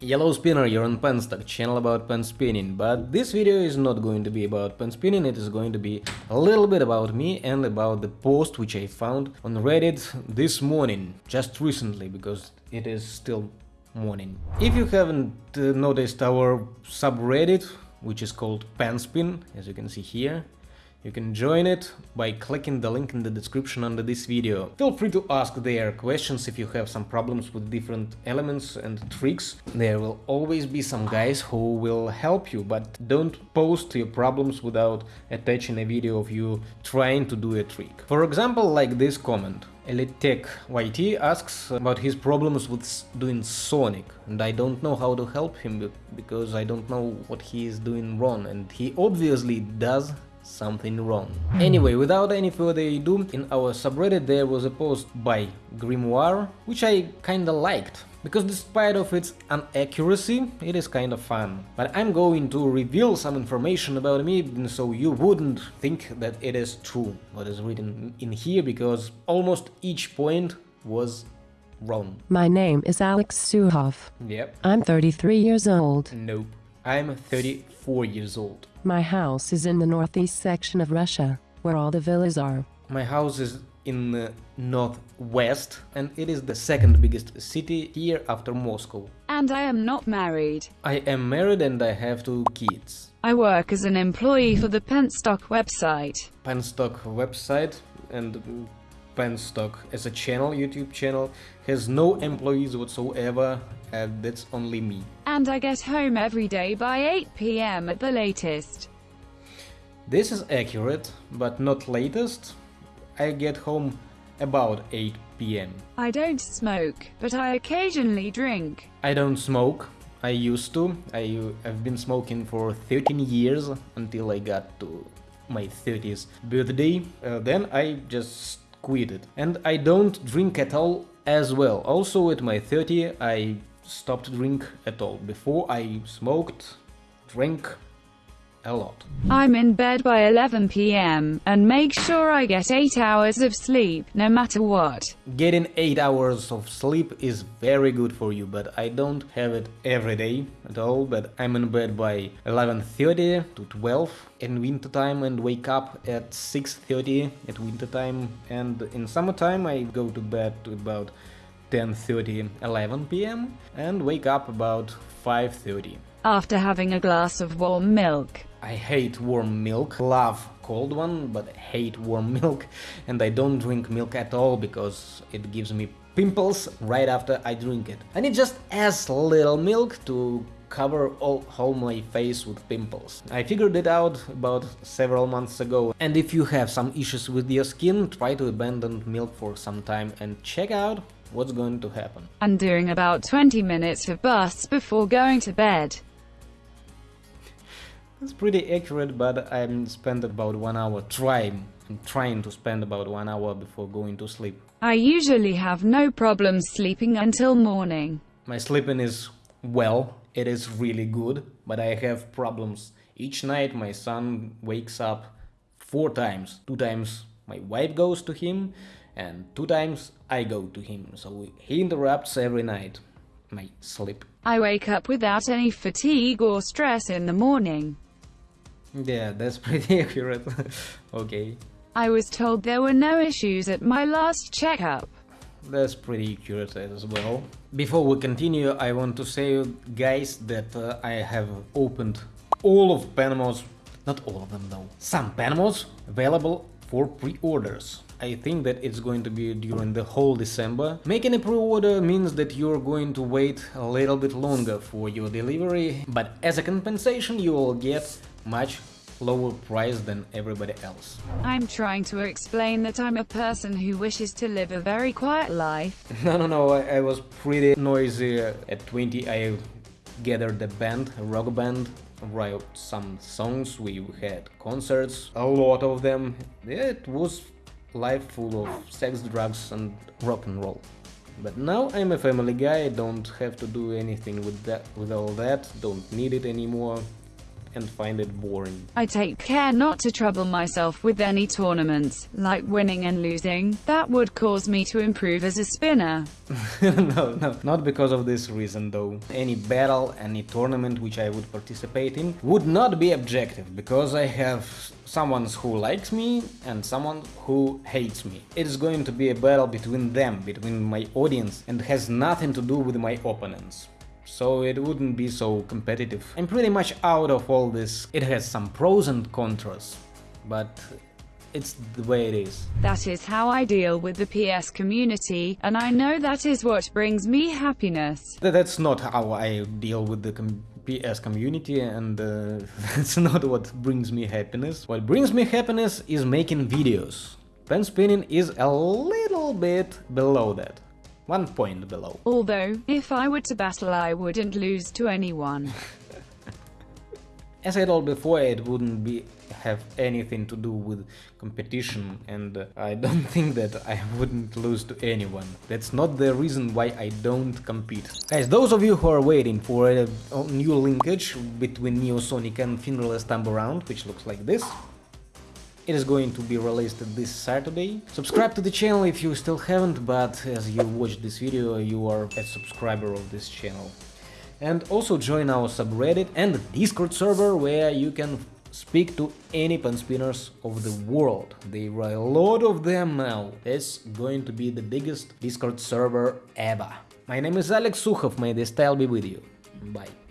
Yellow Spinner, you're on Penstock, channel about pen spinning, but this video is not going to be about pen spinning, it is going to be a little bit about me and about the post which I found on Reddit this morning, just recently, because it is still morning. If you haven't uh, noticed our subreddit, which is called Penspin, as you can see here, you can join it by clicking the link in the description under this video. Feel free to ask there questions if you have some problems with different elements and tricks. There will always be some guys who will help you, but don't post your problems without attaching a video of you trying to do a trick. For example, like this comment. Elittech YT asks about his problems with doing Sonic, and I don't know how to help him because I don't know what he is doing wrong, and he obviously does something wrong. Anyway, without any further ado, in our subreddit there was a post by Grimoire, which I kinda liked, because despite of its inaccuracy, it is kind of fun. But I'm going to reveal some information about me, so you wouldn't think that it is true, what is written in here, because almost each point was wrong. My name is Alex Suhov. Yep. I'm 33 years old. Nope. I'm 34 years old. My house is in the northeast section of Russia, where all the villas are. My house is in the northwest and it is the second biggest city here after Moscow. And I am not married. I am married and I have two kids. I work as an employee for the Penstock website. Penstock website and Penstock as a channel, YouTube channel, has no employees whatsoever and that's only me. And I get home every day by 8 pm at the latest. This is accurate, but not latest. I get home about 8 pm. I don't smoke, but I occasionally drink. I don't smoke. I used to. I, I've been smoking for 13 years until I got to my 30th birthday. Uh, then I just And I don't drink at all as well. Also at my 30 I stopped drink at all. Before I smoked, drank a lot. I'm in bed by 11 pm and make sure I get 8 hours of sleep, no matter what. Getting 8 hours of sleep is very good for you, but I don't have it every day at all, but I'm in bed by 11.30 to 12 in winter time and wake up at 6.30 at winter time and in summertime I go to bed to about 10.30, 11 pm and wake up about 5.30. After having a glass of warm milk. I hate warm milk, love cold one, but hate warm milk and I don't drink milk at all because it gives me pimples right after I drink it. I need just as little milk to cover all, all my face with pimples. I figured it out about several months ago and if you have some issues with your skin, try to abandon milk for some time and check out what's going to happen. And doing about 20 minutes of busts before going to bed. It's pretty accurate, but I spend about one hour trying, I'm trying to spend about one hour before going to sleep. I usually have no problem sleeping until morning. My sleeping is well, it is really good, but I have problems. Each night my son wakes up four times. Two times my wife goes to him, and two times I go to him, so he interrupts every night my sleep. I wake up without any fatigue or stress in the morning. Yeah, that's pretty accurate. okay. I was told there were no issues at my last checkup. That's pretty accurate as well. Before we continue, I want to say, guys, that uh, I have opened all of Penmods, not all of them though, some Penmods available for pre-orders. I think that it's going to be during the whole December. Making a pre-order means that you're going to wait a little bit longer for your delivery, but as a compensation you will get much lower price than everybody else. I'm trying to explain that I'm a person who wishes to live a very quiet life. No, no, no, I, I was pretty noisy at 20. I gathered a band, a rock band, wrote some songs, we had concerts, a lot of them. It was life full of sex, drugs and rock and roll. But now I'm a family guy, don't have to do anything with that, with all that, don't need it anymore and find it boring. I take care not to trouble myself with any tournaments, like winning and losing, that would cause me to improve as a spinner. no, no, not because of this reason though. Any battle, any tournament which I would participate in would not be objective, because I have someone who likes me and someone who hates me. It is going to be a battle between them, between my audience, and has nothing to do with my opponents so it wouldn't be so competitive. I'm pretty much out of all this. It has some pros and contras, but it's the way it is. That is how I deal with the PS community, and I know that is what brings me happiness. That's not how I deal with the com PS community, and uh, that's not what brings me happiness. What brings me happiness is making videos. Pen spinning is a little bit below that. One point below. Although, if I were to battle I wouldn't lose to anyone. As I told before, it wouldn't be have anything to do with competition and I don't think that I wouldn't lose to anyone. That's not the reason why I don't compete. Guys, those of you who are waiting for a, new linkage between Neosonic and Fingerless Thumb Around, which looks like this, it is going to be released this Saturday. Subscribe to the channel if you still haven't, but as you watch this video, you are a subscriber of this channel. And also join our subreddit and Discord server where you can speak to any pen spinners of the world. There are a lot of them now. It's going to be the biggest Discord server ever. My name is Alex Sukhov, may the style be with you. Bye.